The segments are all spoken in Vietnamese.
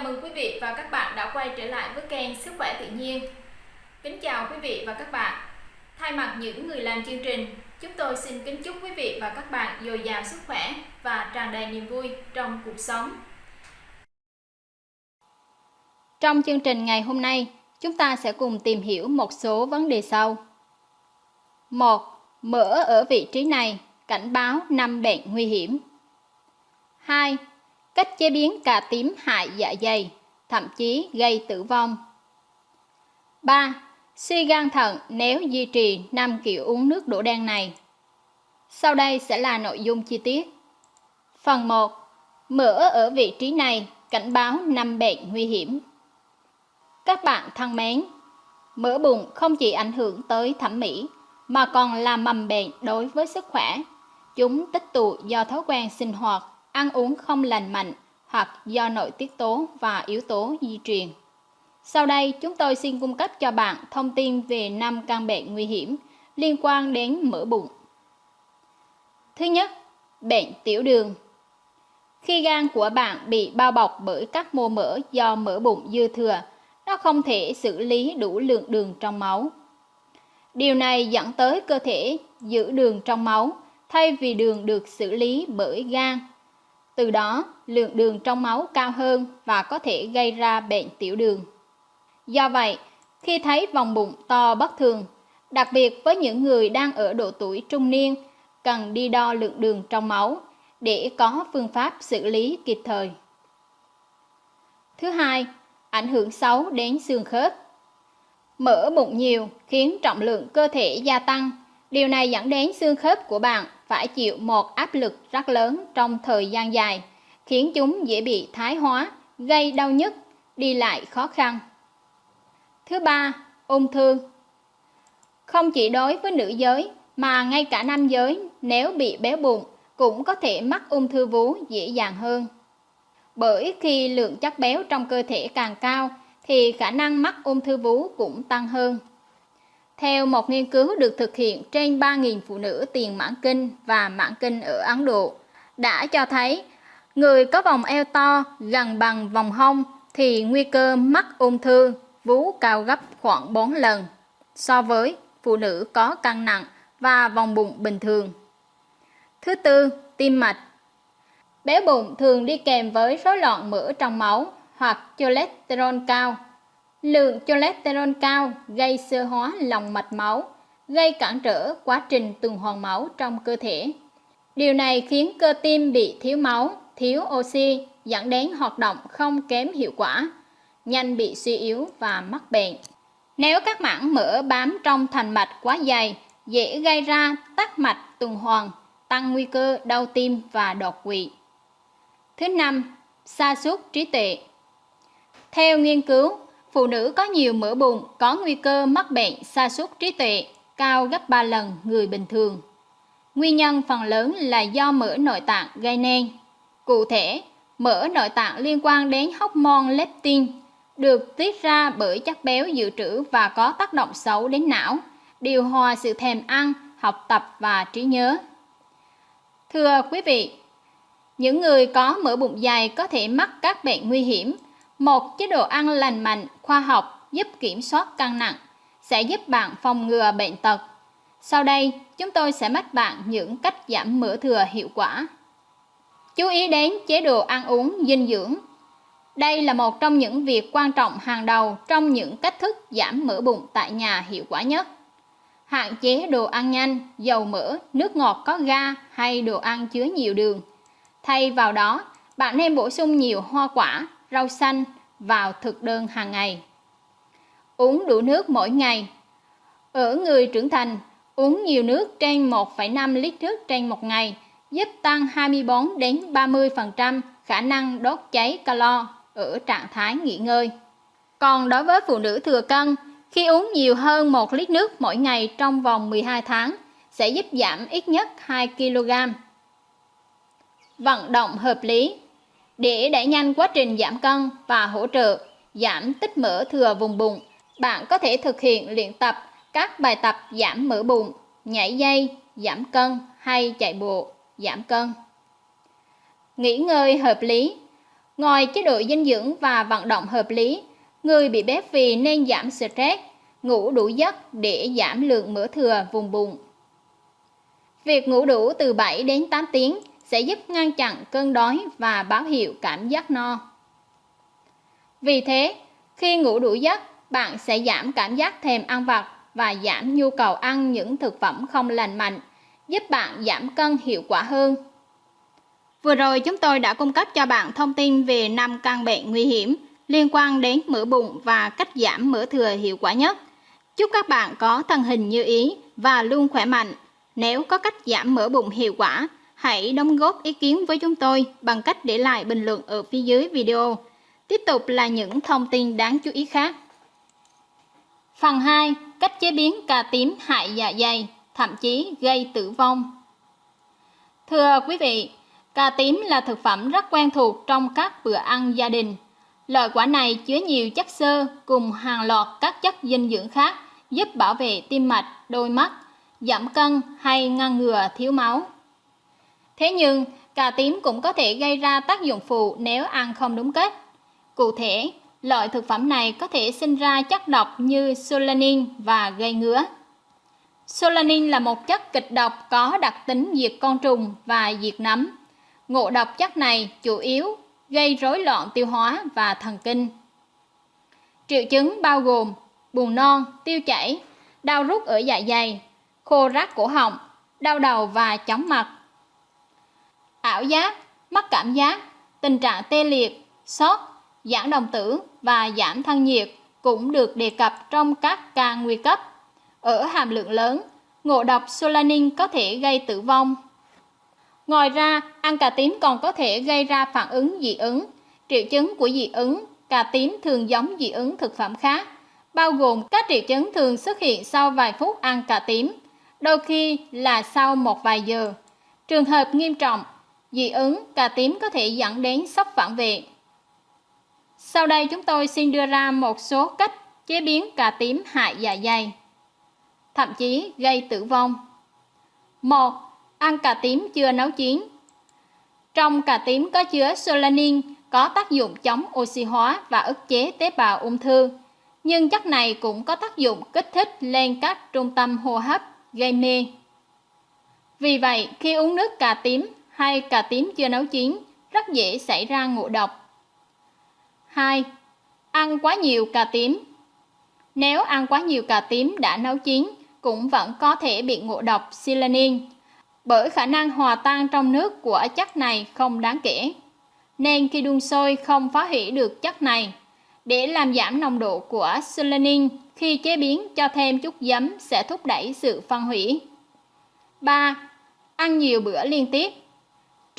Chào mừng quý vị và các bạn đã quay trở lại với kênh Sức khỏe tự nhiên. Kính chào quý vị và các bạn. Thay mặt những người làm chương trình, chúng tôi xin kính chúc quý vị và các bạn dồi dào sức khỏe và tràn đầy niềm vui trong cuộc sống. Trong chương trình ngày hôm nay, chúng ta sẽ cùng tìm hiểu một số vấn đề sau. 1. Mỡ ở vị trí này cảnh báo năm bệnh nguy hiểm. 2 cách chế biến cà tím hại dạ dày, thậm chí gây tử vong. 3. Suy gan thận nếu duy trì 5 kiểu uống nước đổ đen này. Sau đây sẽ là nội dung chi tiết. Phần 1. Mỡ ở vị trí này cảnh báo 5 bệnh nguy hiểm. Các bạn thân mến, mỡ bụng không chỉ ảnh hưởng tới thẩm mỹ mà còn là mầm bệnh đối với sức khỏe. Chúng tích tụ do thói quen sinh hoạt ăn uống không lành mạnh hoặc do nội tiết tố và yếu tố di truyền. Sau đây, chúng tôi xin cung cấp cho bạn thông tin về 5 căn bệnh nguy hiểm liên quan đến mỡ bụng. Thứ nhất, bệnh tiểu đường. Khi gan của bạn bị bao bọc bởi các mô mỡ do mỡ bụng dư thừa, nó không thể xử lý đủ lượng đường trong máu. Điều này dẫn tới cơ thể giữ đường trong máu thay vì đường được xử lý bởi gan từ đó, lượng đường trong máu cao hơn và có thể gây ra bệnh tiểu đường. Do vậy, khi thấy vòng bụng to bất thường, đặc biệt với những người đang ở độ tuổi trung niên, cần đi đo lượng đường trong máu để có phương pháp xử lý kịp thời. Thứ hai, ảnh hưởng xấu đến xương khớp. Mỡ bụng nhiều khiến trọng lượng cơ thể gia tăng, điều này dẫn đến xương khớp của bạn phải chịu một áp lực rất lớn trong thời gian dài, khiến chúng dễ bị thái hóa, gây đau nhức, đi lại khó khăn. Thứ ba, ung thư. Không chỉ đối với nữ giới mà ngay cả nam giới nếu bị béo bụng cũng có thể mắc ung thư vú dễ dàng hơn. Bởi khi lượng chất béo trong cơ thể càng cao thì khả năng mắc ung thư vú cũng tăng hơn. Theo một nghiên cứu được thực hiện trên 3.000 phụ nữ tiền mãn kinh và mãn kinh ở Ấn Độ, đã cho thấy người có vòng eo to gần bằng vòng hông thì nguy cơ mắc ung thư vú cao gấp khoảng 4 lần so với phụ nữ có cân nặng và vòng bụng bình thường. Thứ tư, tim mạch. Béo bụng thường đi kèm với rối loạn mỡ trong máu hoặc cholesterol cao Lượng cholesterol cao gây sơ hóa lòng mạch máu, gây cản trở quá trình tuần hoàn máu trong cơ thể. Điều này khiến cơ tim bị thiếu máu, thiếu oxy, dẫn đến hoạt động không kém hiệu quả, nhanh bị suy yếu và mắc bệnh. Nếu các mảng mỡ bám trong thành mạch quá dày, dễ gây ra tắc mạch tuần hoàn, tăng nguy cơ đau tim và đột quỵ. Thứ năm, sa sút trí tuệ. Theo nghiên cứu, Phụ nữ có nhiều mỡ bụng có nguy cơ mắc bệnh sa sút trí tuệ cao gấp 3 lần người bình thường. Nguyên nhân phần lớn là do mỡ nội tạng gây nên. Cụ thể, mỡ nội tạng liên quan đến hormone leptin được tiết ra bởi chất béo dự trữ và có tác động xấu đến não, điều hòa sự thèm ăn, học tập và trí nhớ. Thưa quý vị, những người có mỡ bụng dày có thể mắc các bệnh nguy hiểm một chế độ ăn lành mạnh, khoa học giúp kiểm soát cân nặng sẽ giúp bạn phòng ngừa bệnh tật. Sau đây, chúng tôi sẽ mách bạn những cách giảm mỡ thừa hiệu quả. Chú ý đến chế độ ăn uống dinh dưỡng. Đây là một trong những việc quan trọng hàng đầu trong những cách thức giảm mỡ bụng tại nhà hiệu quả nhất. Hạn chế đồ ăn nhanh, dầu mỡ, nước ngọt có ga hay đồ ăn chứa nhiều đường. Thay vào đó, bạn nên bổ sung nhiều hoa quả, rau xanh vào thực đơn hàng ngày. Uống đủ nước mỗi ngày. Ở người trưởng thành, uống nhiều nước trên 1,5 lít nước trên một ngày giúp tăng 24 đến 30% khả năng đốt cháy calo ở trạng thái nghỉ ngơi. Còn đối với phụ nữ thừa cân, khi uống nhiều hơn 1 lít nước mỗi ngày trong vòng 12 tháng sẽ giúp giảm ít nhất 2 kg. Vận động hợp lý để đẩy nhanh quá trình giảm cân và hỗ trợ giảm tích mỡ thừa vùng bụng, bạn có thể thực hiện luyện tập các bài tập giảm mỡ bụng, nhảy dây, giảm cân hay chạy bộ, giảm cân. Nghỉ ngơi hợp lý Ngoài chế độ dinh dưỡng và vận động hợp lý, người bị béo phì nên giảm stress, ngủ đủ giấc để giảm lượng mỡ thừa vùng bụng. Việc ngủ đủ từ 7 đến 8 tiếng sẽ giúp ngăn chặn cơn đói và báo hiệu cảm giác no. Vì thế, khi ngủ đủ giấc, bạn sẽ giảm cảm giác thèm ăn vặt và giảm nhu cầu ăn những thực phẩm không lành mạnh, giúp bạn giảm cân hiệu quả hơn. Vừa rồi chúng tôi đã cung cấp cho bạn thông tin về 5 căn bệnh nguy hiểm liên quan đến mỡ bụng và cách giảm mỡ thừa hiệu quả nhất. Chúc các bạn có thân hình như ý và luôn khỏe mạnh. Nếu có cách giảm mỡ bụng hiệu quả, hãy đóng góp ý kiến với chúng tôi bằng cách để lại bình luận ở phía dưới video. Tiếp tục là những thông tin đáng chú ý khác. Phần 2. Cách chế biến cà tím hại dạ dày, thậm chí gây tử vong. Thưa quý vị, cà tím là thực phẩm rất quen thuộc trong các bữa ăn gia đình. Loại quả này chứa nhiều chất xơ cùng hàng loạt các chất dinh dưỡng khác giúp bảo vệ tim mạch, đôi mắt, giảm cân hay ngăn ngừa thiếu máu. Thế nhưng, cà tím cũng có thể gây ra tác dụng phụ nếu ăn không đúng cách. Cụ thể, loại thực phẩm này có thể sinh ra chất độc như solanin và gây ngứa. Solanin là một chất kịch độc có đặc tính diệt con trùng và diệt nấm. Ngộ độc chất này chủ yếu gây rối loạn tiêu hóa và thần kinh. Triệu chứng bao gồm buồn non, tiêu chảy, đau rút ở dạ dày, khô rát cổ họng, đau đầu và chóng mặt. Ảo giác, mất cảm giác, tình trạng tê liệt, sốt, giảm đồng tử và giảm thân nhiệt cũng được đề cập trong các ca nguy cấp. Ở hàm lượng lớn, ngộ độc solanin có thể gây tử vong. Ngoài ra, ăn cà tím còn có thể gây ra phản ứng dị ứng. Triệu chứng của dị ứng, cà tím thường giống dị ứng thực phẩm khác, bao gồm các triệu chứng thường xuất hiện sau vài phút ăn cà tím, đôi khi là sau một vài giờ. Trường hợp nghiêm trọng, dị ứng cà tím có thể dẫn đến sốc phản vệ. Sau đây chúng tôi xin đưa ra một số cách chế biến cà tím hại dạ dày, thậm chí gây tử vong. 1. Ăn cà tím chưa nấu chín. Trong cà tím có chứa solanin, có tác dụng chống oxy hóa và ức chế tế bào ung thư. Nhưng chất này cũng có tác dụng kích thích lên các trung tâm hô hấp, gây mê. Vì vậy, khi uống nước cà tím hay cà tím chưa nấu chín, rất dễ xảy ra ngộ độc. 2. Ăn quá nhiều cà tím Nếu ăn quá nhiều cà tím đã nấu chín, cũng vẫn có thể bị ngộ độc silanin bởi khả năng hòa tan trong nước của chất này không đáng kể. Nên khi đun sôi không phá hủy được chất này. Để làm giảm nồng độ của silanin khi chế biến cho thêm chút giấm sẽ thúc đẩy sự phân hủy. 3. Ăn nhiều bữa liên tiếp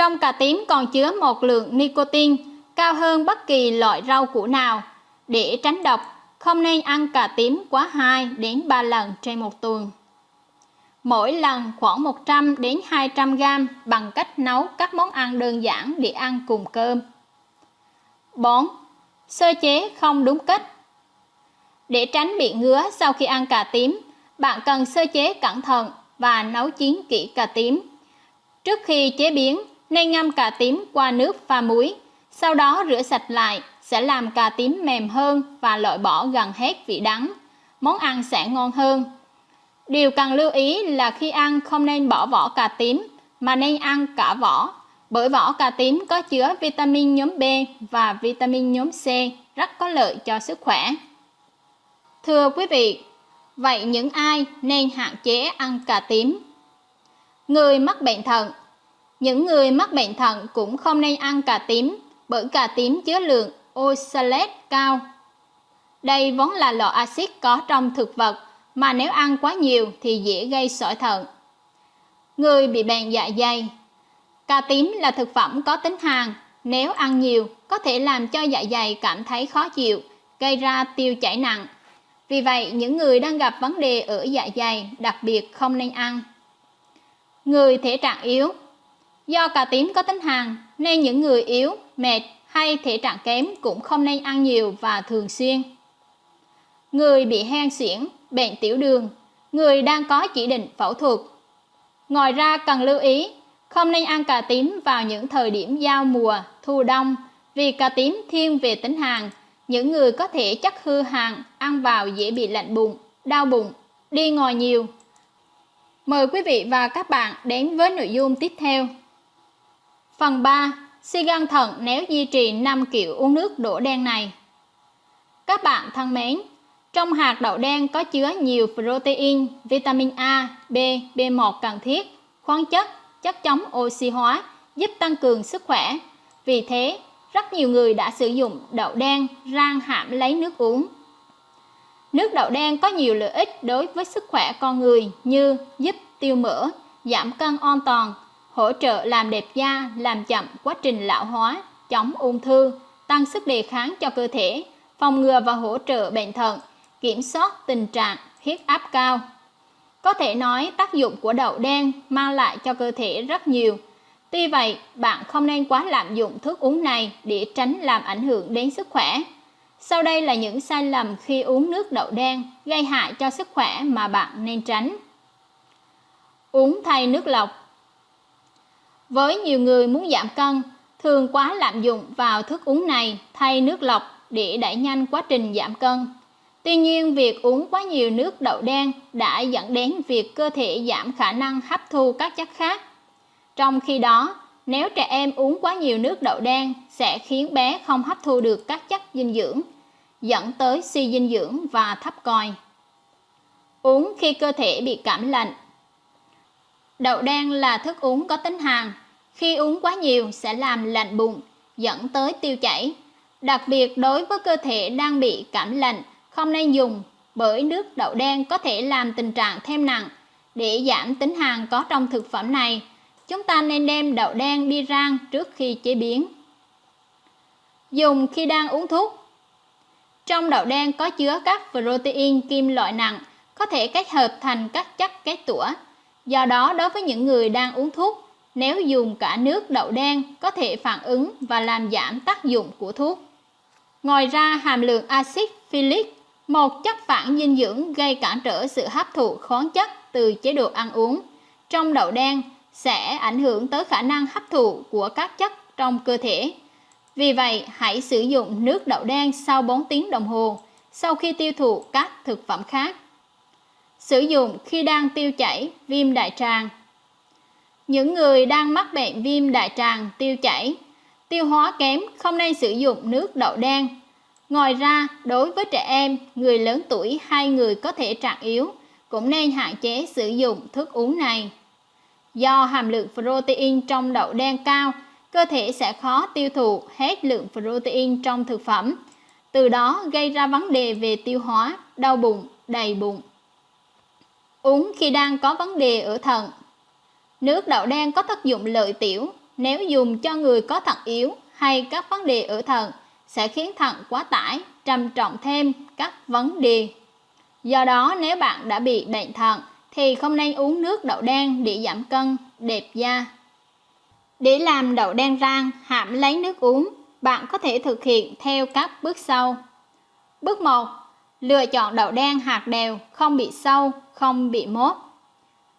trong cà tím còn chứa một lượng nicotine cao hơn bất kỳ loại rau củ nào. Để tránh độc, không nên ăn cà tím quá 2 đến 3 lần trên một tuần. Mỗi lần khoảng 100 đến 200 gram bằng cách nấu các món ăn đơn giản để ăn cùng cơm. 4. Sơ chế không đúng cách Để tránh bị ngứa sau khi ăn cà tím, bạn cần sơ chế cẩn thận và nấu chín kỹ cà tím. Trước khi chế biến, nên ngâm cà tím qua nước pha muối, sau đó rửa sạch lại sẽ làm cà tím mềm hơn và loại bỏ gần hết vị đắng. Món ăn sẽ ngon hơn. Điều cần lưu ý là khi ăn không nên bỏ vỏ cà tím mà nên ăn cả vỏ bởi vỏ cà tím có chứa vitamin nhóm B và vitamin nhóm C rất có lợi cho sức khỏe. Thưa quý vị, vậy những ai nên hạn chế ăn cà tím? Người mắc bệnh thận những người mắc bệnh thận cũng không nên ăn cà tím bởi cà tím chứa lượng oxalate cao. Đây vốn là loại axit có trong thực vật mà nếu ăn quá nhiều thì dễ gây sỏi thận. Người bị bệnh dạ dày Cà tím là thực phẩm có tính hàn, nếu ăn nhiều có thể làm cho dạ dày cảm thấy khó chịu, gây ra tiêu chảy nặng. Vì vậy, những người đang gặp vấn đề ở dạ dày đặc biệt không nên ăn. Người thể trạng yếu Do cà tím có tính hàn nên những người yếu, mệt hay thể trạng kém cũng không nên ăn nhiều và thường xuyên. Người bị hen suyễn, bệnh tiểu đường, người đang có chỉ định phẫu thuật. Ngoài ra cần lưu ý, không nên ăn cà tím vào những thời điểm giao mùa, thu đông Vì cà tím thiên về tính hàn, những người có thể chắc hư hàn ăn vào dễ bị lạnh bụng, đau bụng, đi ngồi nhiều. Mời quý vị và các bạn đến với nội dung tiếp theo. Phần 3. Suy gan thận nếu duy trì 5 kiểu uống nước đổ đen này. Các bạn thân mến, trong hạt đậu đen có chứa nhiều protein, vitamin A, B, B1 cần thiết, khoáng chất, chất chống oxy hóa, giúp tăng cường sức khỏe. Vì thế, rất nhiều người đã sử dụng đậu đen rang hãm lấy nước uống. Nước đậu đen có nhiều lợi ích đối với sức khỏe con người như giúp tiêu mỡ, giảm cân an toàn, hỗ trợ làm đẹp da, làm chậm quá trình lão hóa, chống ung thư, tăng sức đề kháng cho cơ thể, phòng ngừa và hỗ trợ bệnh thận, kiểm soát tình trạng huyết áp cao. Có thể nói tác dụng của đậu đen mang lại cho cơ thể rất nhiều. Tuy vậy, bạn không nên quá lạm dụng thức uống này để tránh làm ảnh hưởng đến sức khỏe. Sau đây là những sai lầm khi uống nước đậu đen gây hại cho sức khỏe mà bạn nên tránh. Uống thay nước lọc với nhiều người muốn giảm cân, thường quá lạm dụng vào thức uống này thay nước lọc để đẩy nhanh quá trình giảm cân. Tuy nhiên, việc uống quá nhiều nước đậu đen đã dẫn đến việc cơ thể giảm khả năng hấp thu các chất khác. Trong khi đó, nếu trẻ em uống quá nhiều nước đậu đen sẽ khiến bé không hấp thu được các chất dinh dưỡng, dẫn tới suy dinh dưỡng và thấp còi. Uống khi cơ thể bị cảm lạnh Đậu đen là thức uống có tính hàn, khi uống quá nhiều sẽ làm lạnh bụng, dẫn tới tiêu chảy. Đặc biệt đối với cơ thể đang bị cảm lạnh, không nên dùng bởi nước đậu đen có thể làm tình trạng thêm nặng. Để giảm tính hàn có trong thực phẩm này, chúng ta nên đem đậu đen đi rang trước khi chế biến. Dùng khi đang uống thuốc Trong đậu đen có chứa các protein kim loại nặng, có thể kết hợp thành các chất kết tủa. Do đó, đối với những người đang uống thuốc, nếu dùng cả nước đậu đen có thể phản ứng và làm giảm tác dụng của thuốc. Ngoài ra, hàm lượng axit phyllic, một chất phản dinh dưỡng gây cản trở sự hấp thụ khoáng chất từ chế độ ăn uống trong đậu đen sẽ ảnh hưởng tới khả năng hấp thụ của các chất trong cơ thể. Vì vậy, hãy sử dụng nước đậu đen sau 4 tiếng đồng hồ sau khi tiêu thụ các thực phẩm khác. Sử dụng khi đang tiêu chảy, viêm đại tràng. Những người đang mắc bệnh viêm đại tràng, tiêu chảy, tiêu hóa kém không nên sử dụng nước đậu đen. Ngoài ra, đối với trẻ em, người lớn tuổi hay người có thể trạng yếu cũng nên hạn chế sử dụng thức uống này. Do hàm lượng protein trong đậu đen cao, cơ thể sẽ khó tiêu thụ hết lượng protein trong thực phẩm, từ đó gây ra vấn đề về tiêu hóa, đau bụng, đầy bụng. Uống khi đang có vấn đề ở thận Nước đậu đen có tác dụng lợi tiểu nếu dùng cho người có thận yếu hay các vấn đề ở thận sẽ khiến thận quá tải, trầm trọng thêm các vấn đề. Do đó nếu bạn đã bị bệnh thận thì không nên uống nước đậu đen để giảm cân, đẹp da. Để làm đậu đen rang, hãm lấy nước uống, bạn có thể thực hiện theo các bước sau. Bước 1. Lựa chọn đậu đen hạt đều, không bị sâu, không bị mốt.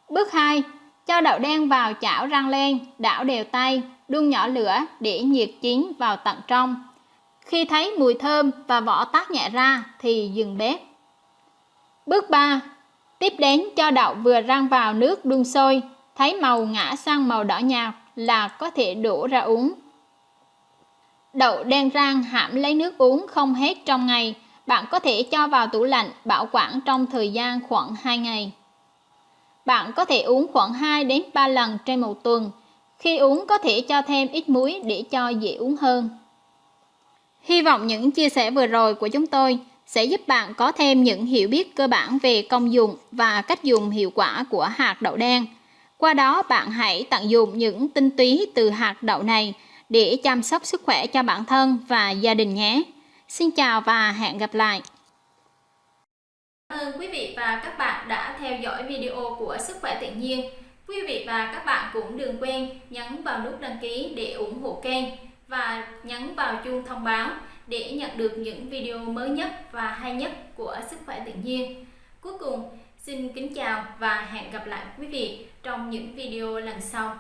Bước 2. Cho đậu đen vào chảo rang lên, đảo đều tay, đun nhỏ lửa để nhiệt chín vào tận trong. Khi thấy mùi thơm và vỏ tắt nhẹ ra thì dừng bếp. Bước 3. Tiếp đến cho đậu vừa rang vào nước đun sôi, thấy màu ngã sang màu đỏ nhạt là có thể đổ ra uống. Đậu đen rang hãm lấy nước uống không hết trong ngày, bạn có thể cho vào tủ lạnh, bảo quản trong thời gian khoảng 2 ngày. Bạn có thể uống khoảng 2 đến 3 lần trên một tuần. Khi uống có thể cho thêm ít muối để cho dễ uống hơn. Hy vọng những chia sẻ vừa rồi của chúng tôi sẽ giúp bạn có thêm những hiểu biết cơ bản về công dụng và cách dùng hiệu quả của hạt đậu đen. Qua đó, bạn hãy tận dụng những tinh túy từ hạt đậu này để chăm sóc sức khỏe cho bản thân và gia đình nhé. Xin chào và hẹn gặp lại. Cảm ơn quý vị và các bạn đã theo dõi video của Sức khỏe tự nhiên. Quý vị và các bạn cũng đừng quên nhấn vào nút đăng ký để ủng hộ kênh và nhấn vào chuông thông báo để nhận được những video mới nhất và hay nhất của Sức khỏe tự nhiên. Cuối cùng, xin kính chào và hẹn gặp lại quý vị trong những video lần sau.